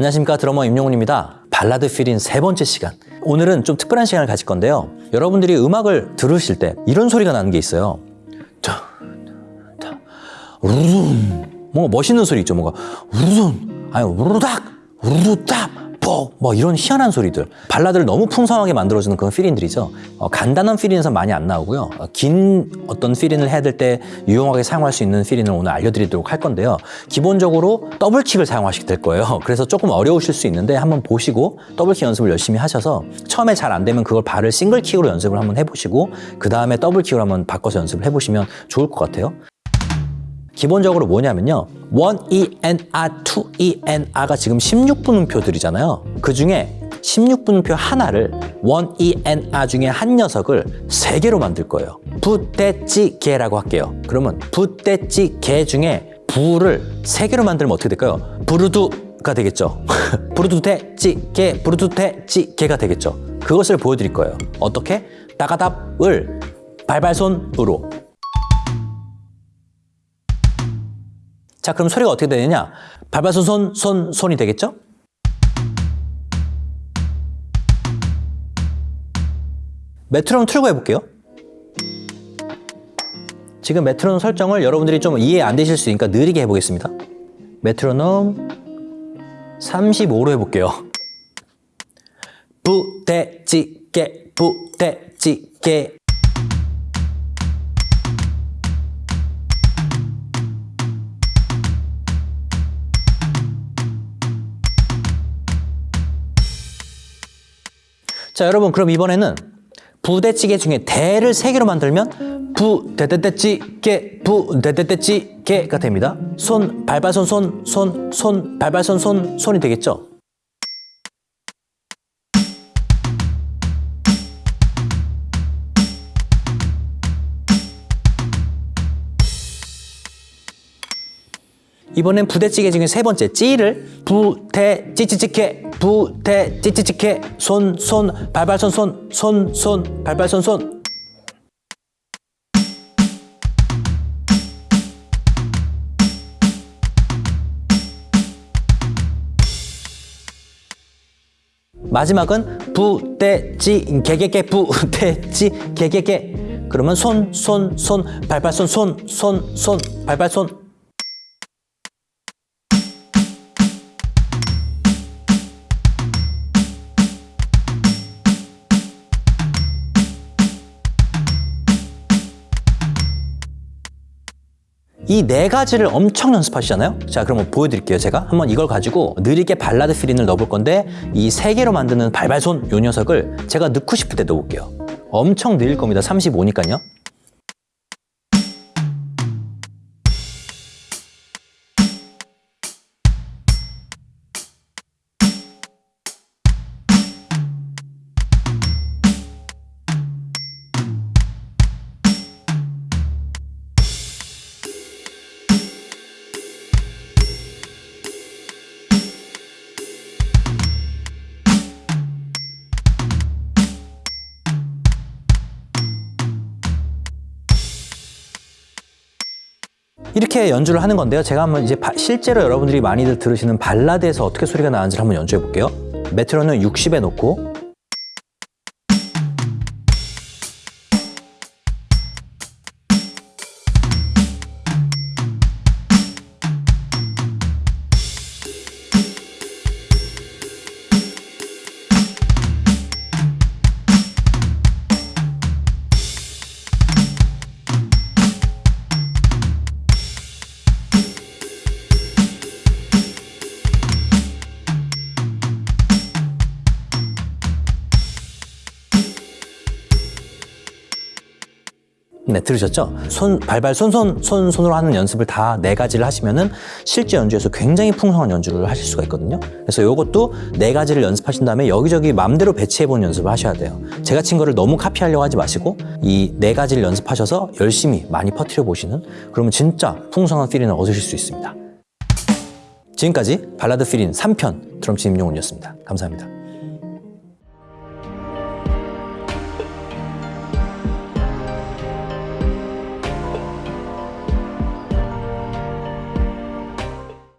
안녕하십니까 드러머 임용훈입니다. 발라드 필인 세 번째 시간. 오늘은 좀 특별한 시간을 가질 건데요. 여러분들이 음악을 들으실 때 이런 소리가 나는 게 있어요. 우르릉. 뭔가 멋있는 소리 있죠. 뭔가 우르릉. 아니 우르닥, 우르닥. 뻑! 뭐 이런 희한한 소리들. 발라드를 너무 풍성하게 만들어주는 그런 필인들이죠. 어, 간단한 필인에서 많이 안 나오고요. 어, 긴 어떤 필인을 해야 될 때 유용하게 사용할 수 있는 필인을 오늘 알려드리도록 할 건데요. 기본적으로 더블킥을 사용하시게 될 거예요. 그래서 조금 어려우실 수 있는데 한번 보시고 더블킥 연습을 열심히 하셔서 처음에 잘 안 되면 그걸 발을 싱글킥으로 연습을 한번 해보시고 그 다음에 더블킥으로 한번 바꿔서 연습을 해보시면 좋을 것 같아요 기본적으로 뭐냐면요. 1ENR, 2ENR가 지금 16분음표들이잖아요. 그 중에 16분음표 하나를 1ENR 중에 한 녀석을 세 개로 만들 거예요. 부대찌개라고 할게요. 그러면 부대찌개 중에 부를 세 개로 만들면 어떻게 될까요? 부르두가 되겠죠. 부르두대찌개, 부르두대찌개가 되겠죠. 그것을 보여드릴 거예요. 어떻게? 따가답을 발발손으로 자, 그럼 소리가 어떻게 되느냐? 발발손, 손, 손, 손이 되겠죠? 메트로놈 틀고 해볼게요. 지금 메트로놈 설정을 여러분들이 좀 이해 안 되실 수 있으니까 느리게 해보겠습니다. 메트로놈 35로 해볼게요. 부대찌개, 부대찌개. 자, 여러분 그럼 이번에는 부대찌개 중에 대를 세 개로 만들면 부대대대찌개 부대대대찌개가 됩니다. 손 발발손 손 손 손 발발손 손 손이 되겠죠. 이번엔 부대찌개 중에 세 번째. 찌를 부대 찌찌찌개 부대 찌찌찌개. 손손 발발손 손 손 손 발발손 손. 마지막은 부대찌 개개개 부대찌 개개개. 그러면 손 손 손 발발손 손 손 손 발발손 이 네 가지를 엄청 연습하시잖아요? 자, 그럼 보여드릴게요, 제가. 한번 이걸 가지고 느리게 발라드 필인을 넣어볼 건데 이 세 개로 만드는 발발손 요 녀석을 제가 넣고 싶을 때 넣어볼게요. 엄청 느릴 겁니다, 35니까요. 이렇게 연주를 하는 건데요. 제가 한번 이제 바, 실제로 여러분들이 많이들 들으시는 발라드에서 어떻게 소리가 나는지를 한번 연주해 볼게요. 메트로는 60에 놓고 네, 들으셨죠? 손, 발발, 손손, 손, 손으로 하는 연습을 다 네 가지를 하시면은 실제 연주에서 굉장히 풍성한 연주를 하실 수가 있거든요. 그래서 이것도 네 가지를 연습하신 다음에 여기저기 맘대로 배치해보는 연습을 하셔야 돼요. 제가 친 거를 너무 카피하려고 하지 마시고 이 네 가지를 연습하셔서 열심히 많이 퍼뜨려 보시는 그러면 진짜 풍성한 필인을 얻으실 수 있습니다. 지금까지 발라드 필인 3편 드럼 치 임용훈이었습니다. 감사합니다.